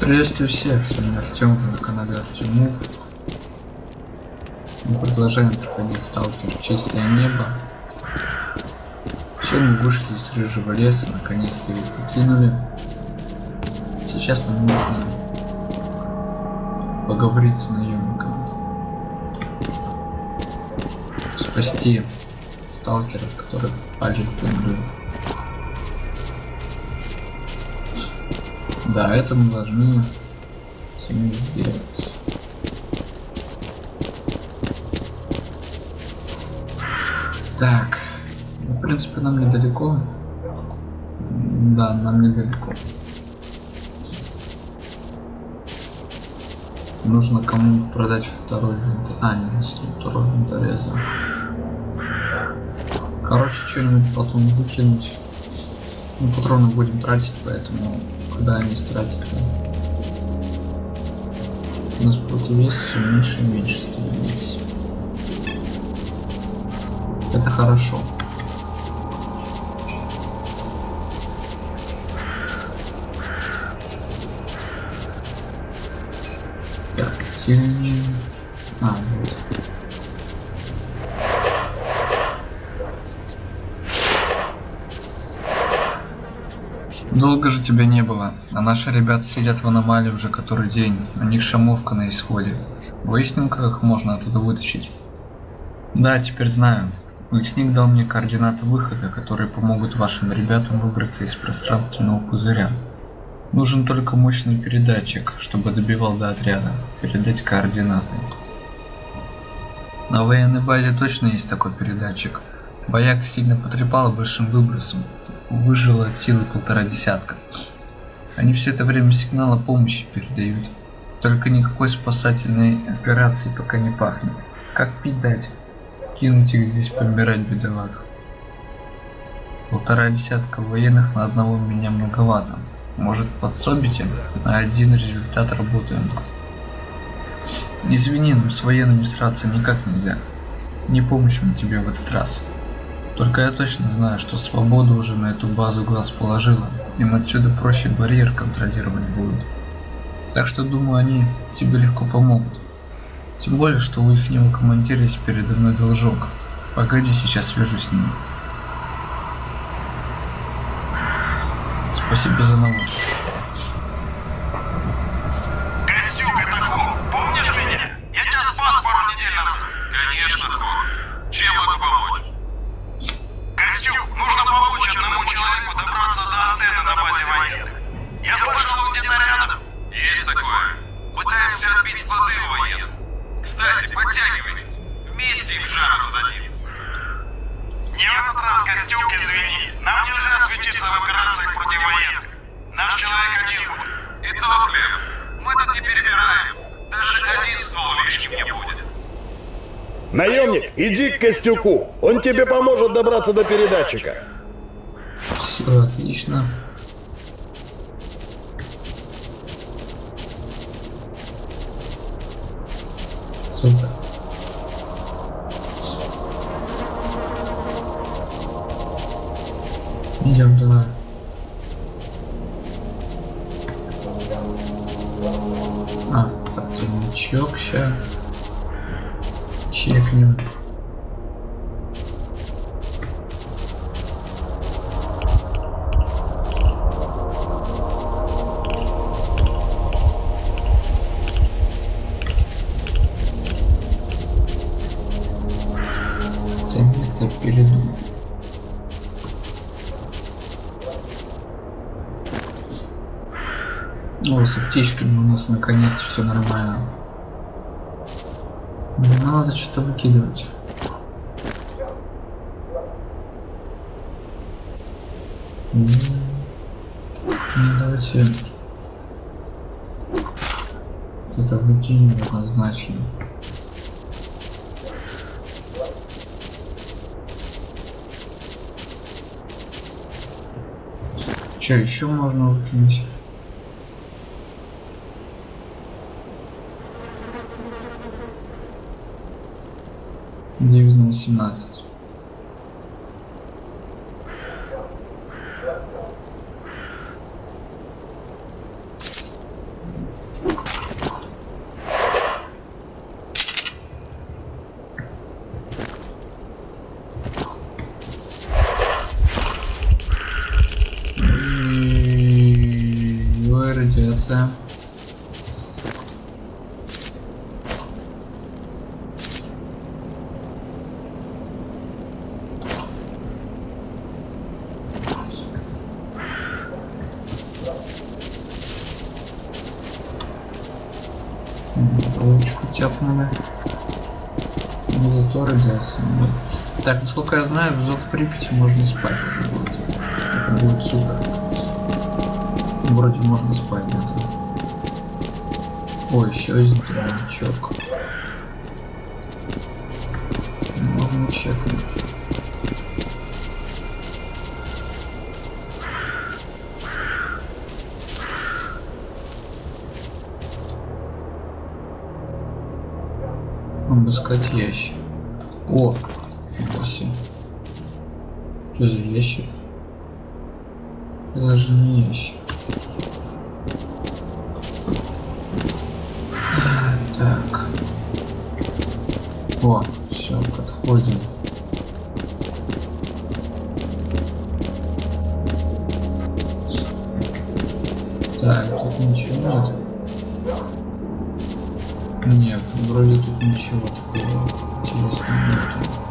Приветствую всех, с вами Артем, вы на канале Артемов. Мы продолжаем проходить сталкер Чистое небо. Все мы вышли из рыжего леса, наконец-то его покинули. Сейчас нам нужно поговорить с наемником. Спасти сталкеров, которые попали в петлю. Да, это мы должны сами сделать. Так, ну, в принципе, нам недалеко. Да, нам недалеко. Нужно кому продать второй винт. А, не, второй винтореза. Короче, что-нибудь потом выкинуть. Мы патроны будем тратить, поэтому куда они стратятся. У нас противовес все меньше и меньше становится. Это хорошо. Так, тень... А, вот. Долго же тебя не было, а наши ребята сидят в аномалии уже который день, у них шамовка на исходе. Выясним, как их можно оттуда вытащить. Да, теперь знаю. Лесник дал мне координаты выхода, которые помогут вашим ребятам выбраться из пространственного пузыря. Нужен только мощный передатчик, чтобы добивал до отряда. Передать координаты. На военной базе точно есть такой передатчик. Бояк сильно потрепал большим выбросом, выжило от силы полтора десятка. Они все это время сигнал о помощи передают. Только никакой спасательной операции пока не пахнет. Как пить дать? Кинуть их здесь помирать, бедолаг. Полтора десятка военных на одного меня многовато. Может подсобите? На один результат работаем. Извини, но с военными сраться никак нельзя. Не помощь мы тебе в этот раз. Только я точно знаю, что свобода уже на эту базу глаз положила. Им отсюда проще барьер контролировать будет. Так что думаю, они тебе легко помогут. Тем более, что у ихнего командира есть передо мной должок. Погоди, сейчас свяжусь с ними. Спасибо за наводку. Костюк, это Хо. Помнишь меня? Я тебя спас пару недель назад. Конечно, Хо. Чем могу помочь? Костюк, нужно помочь одному человеку добраться до антенны на базе военных. Я слышал, он где-то рядом. Есть такое. Пытаемся отбить склады у военных. Кстати, подтягивайтесь. Вместе им жару зададим. Не в этот раз, Костюк, извини. Нам нельзя светиться в операциях против военных. Наш человек один будет. И то хлеб. Мы тут не перебираем. Даже один ствол лишним не будет. Наемник, иди к Костюку. Он тебе поможет добраться до передатчика. Все отлично. Супер. Цемент передумал. О, с аптечками у нас наконец-то все нормально. Не надо что-то выкидывать. М, Не давайте Вот это выкинем однозначно. Что еще можно выкинуть? Девять на восемнадцать. Радиация. Ручку тяпнули. Ну зато радиация. нет. Так, насколько я знаю, в Зов Припяти можно спать уже будет. Это будет супер. Вроде можно спать где-то. О, еще один тройничок. Можно чекнуть. Обыскать ящик. О, фига себе. Что за ящик? Это же не ящик. Тут ничего такого интересного нету.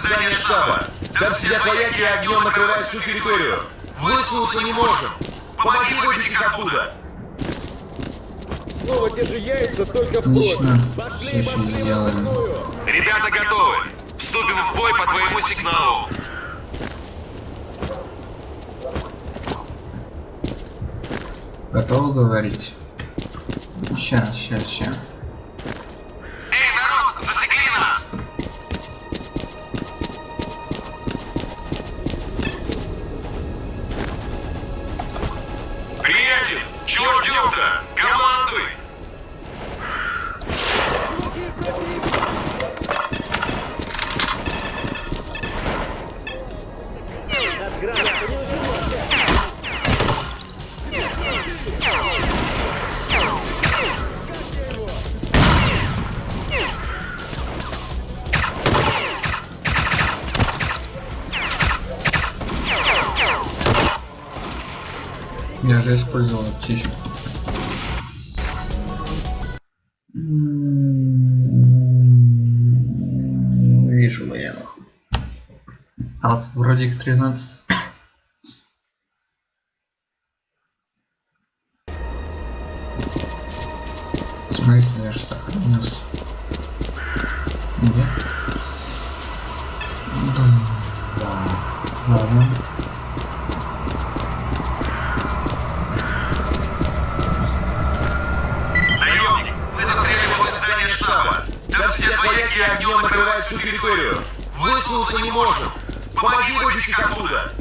Здания штаба. Там сидят вояки и огнем накрывают всю территорию. Высунуться не можем. Помоги выбить их оттуда. Снова те же яйца, только Отлично. сейчас сделаем. Ребята готовы. Вступим в бой по твоему сигналу. Готовы говорить? Сейчас, сейчас, сейчас. Эй, народ, засекли нас! Приятель, чего ждем-то? Командуй! Я же использовал аптечку. Вижу военных. А вот вроде их 13. Всю территорию. Высунуться не можем. Помоги выбить их оттуда.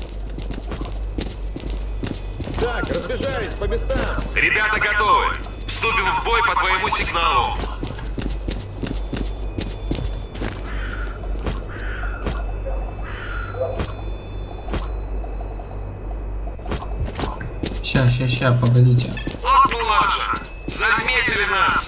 Так, разбежались по местам. Ребята готовы. Вступим в бой по твоему сигналу. Ща, ща, ща, погодите. Вот младше. Заметили нас.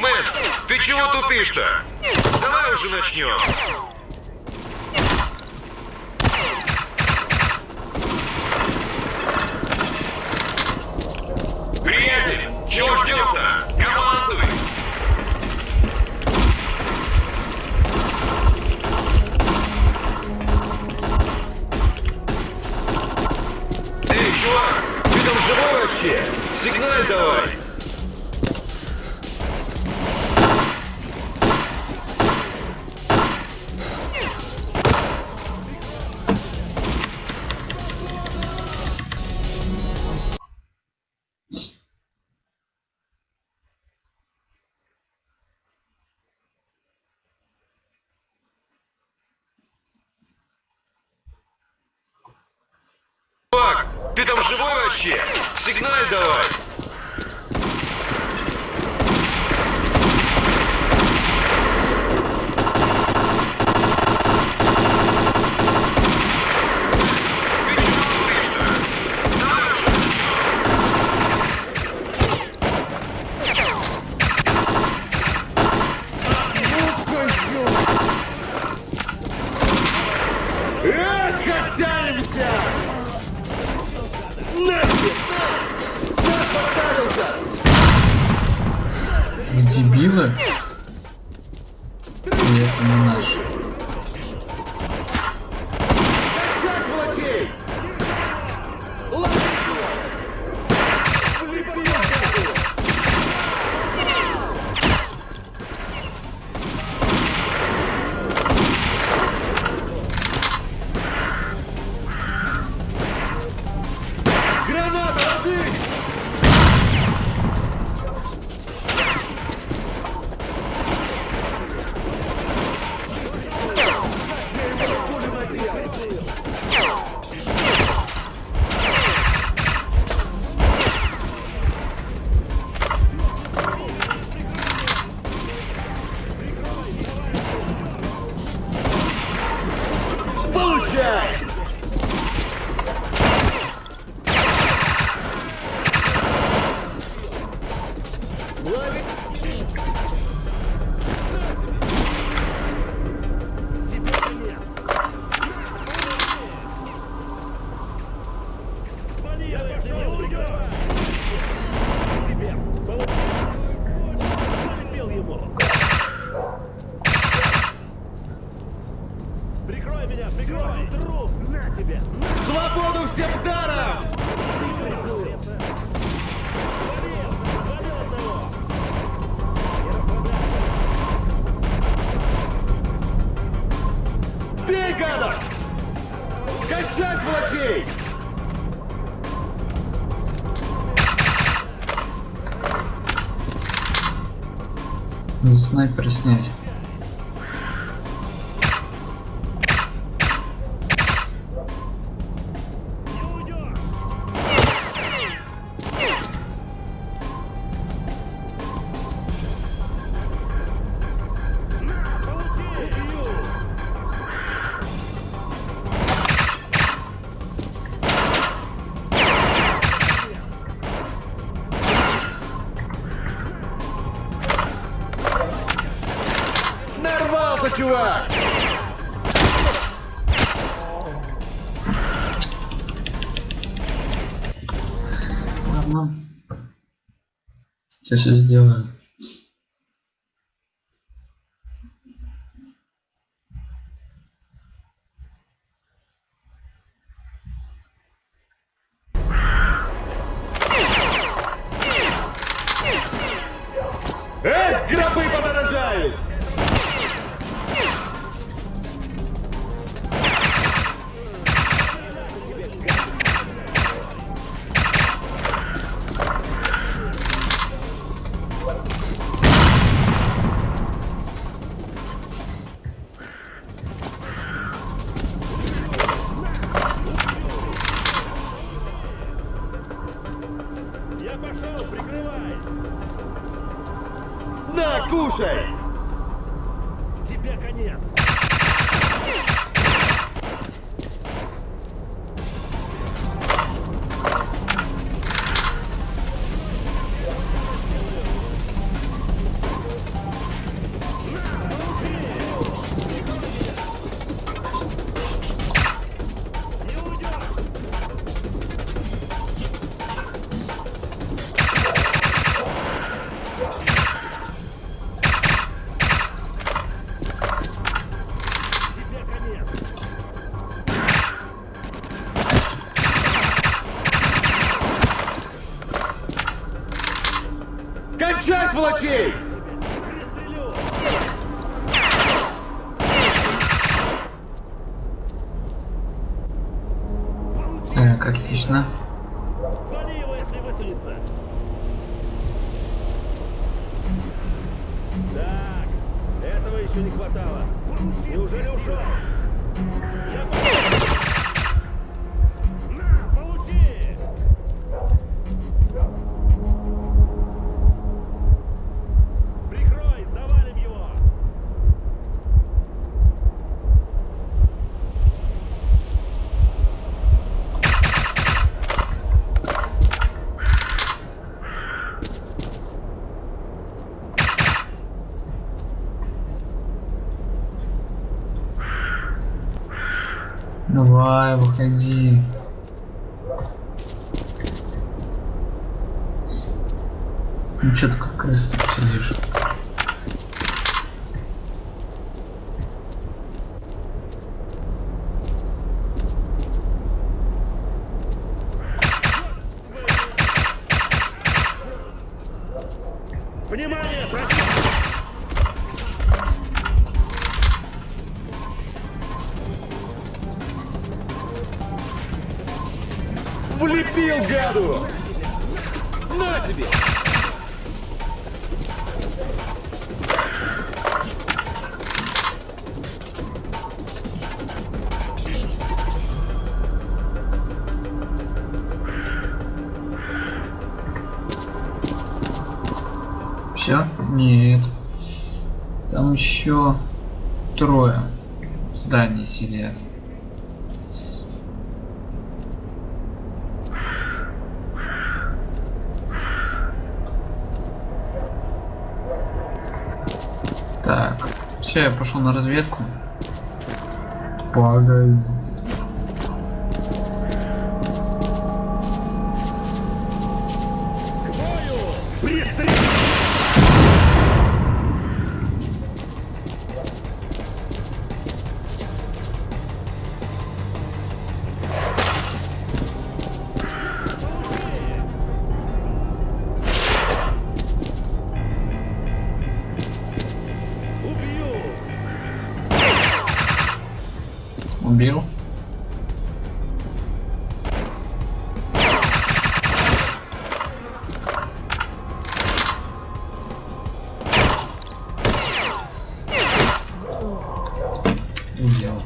Мэн, ты тупишь-то? Давай уже начнем. Приятель, чего ждем-то? Командуй! Эй, чувак, ты там живой вообще? Сигналь давай. Прикрой меня, прикрой! Труп! На тебе! На! Свободу всем даром! Бей, гадок! Качать блокей! Снайпер снять. чувак! Ладно. Сейчас все сделаем. say? палачей! Давай, выходи. Ну что ты как крыса сидишь? Все? Нет. Там еще трое в здании сидят. Так, все, я пошел на разведку. Погодите. Убил. Убил.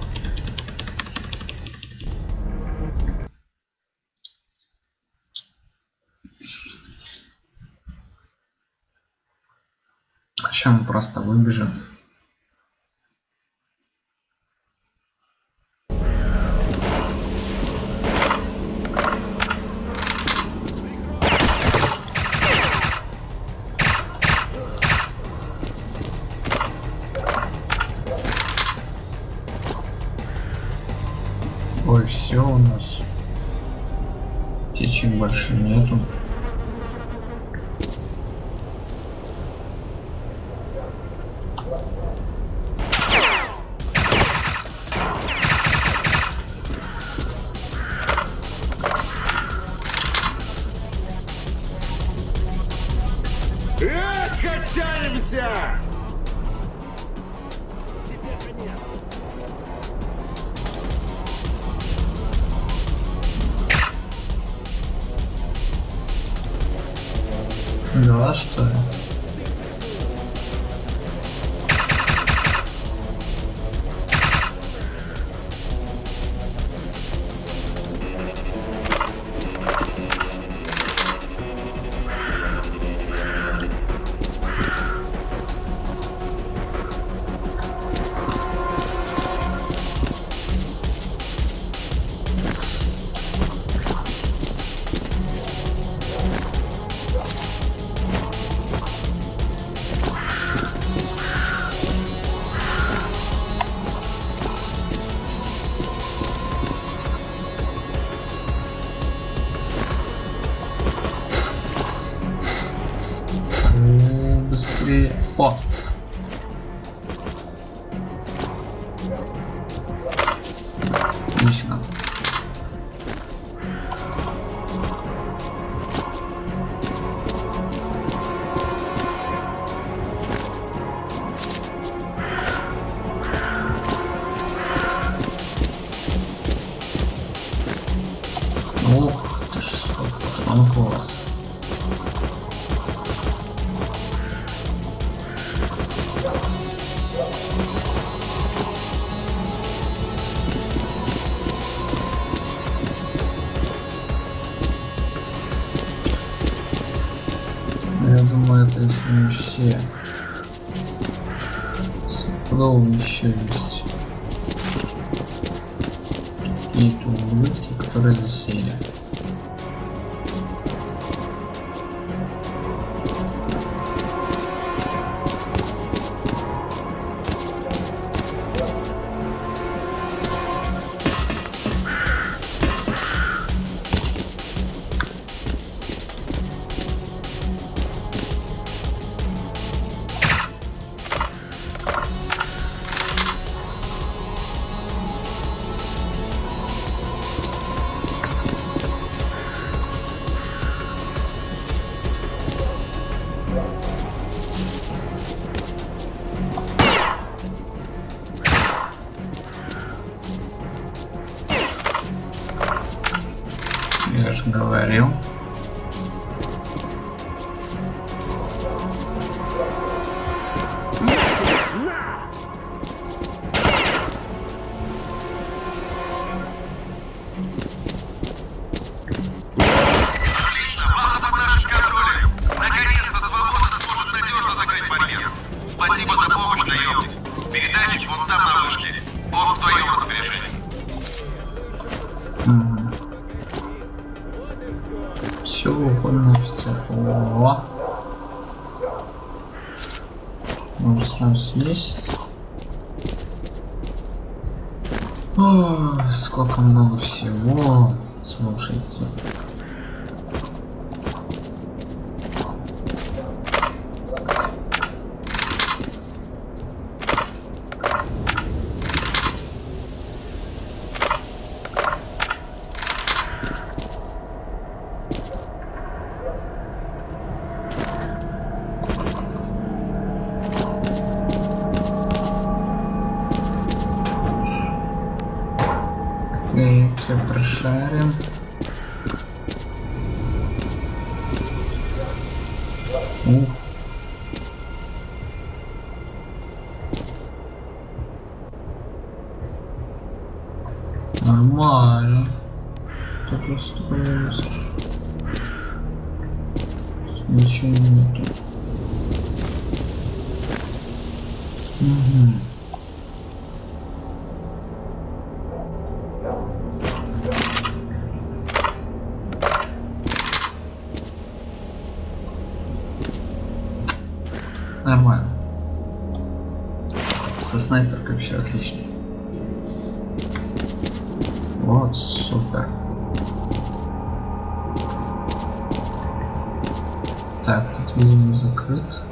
Сейчас мы просто выбежим. Нас. Течек больше нету. Ух ты ж, класс. Я думаю, это еще не все. Стопудово еще есть. sobrancelha. там смесь. О, сколько много Mm. и все отлично. Вот, сука. Так, тут минимум закрыт.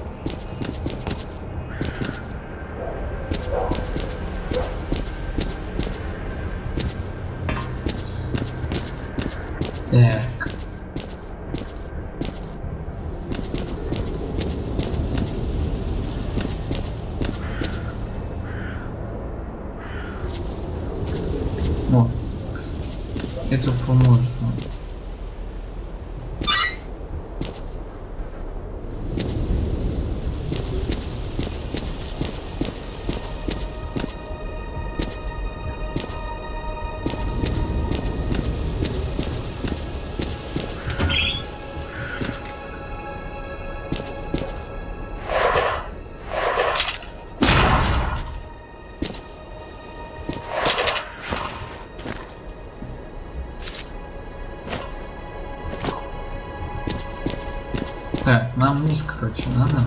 Так, нам вниз, короче, надо.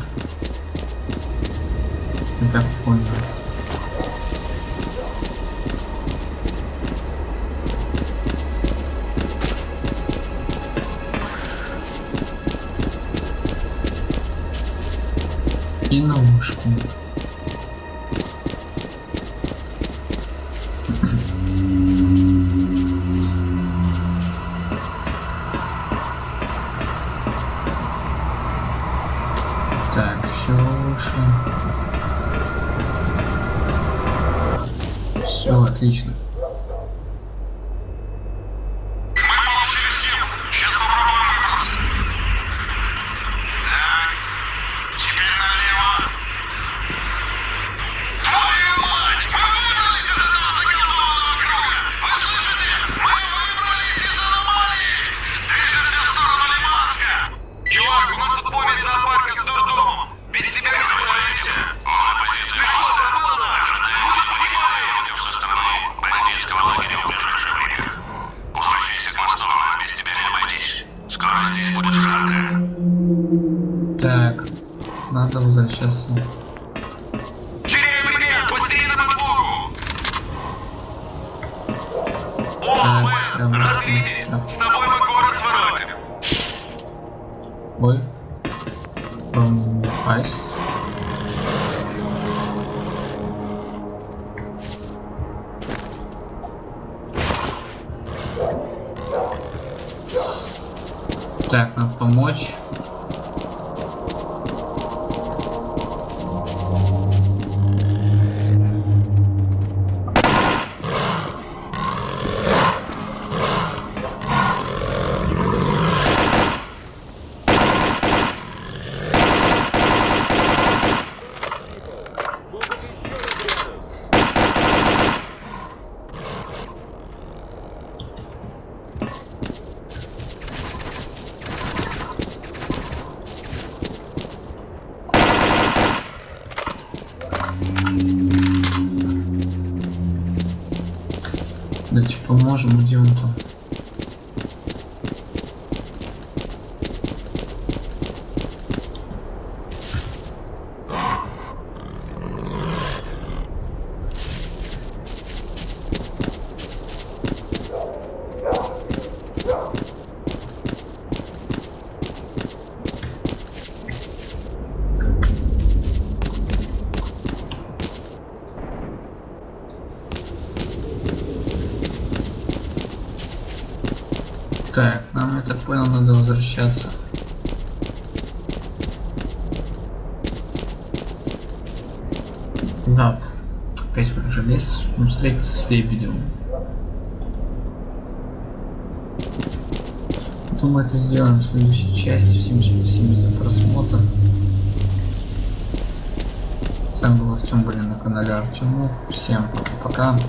Я так понял. И наушку. Так, надо помочь. Надо возвращаться. Зад. Опять в же лес. Ну, встретиться с лебедем. Думаю, это сделаем в следующей части. Всем спасибо за просмотр. С вами был Артем, были на канале Артемов. Всем следующей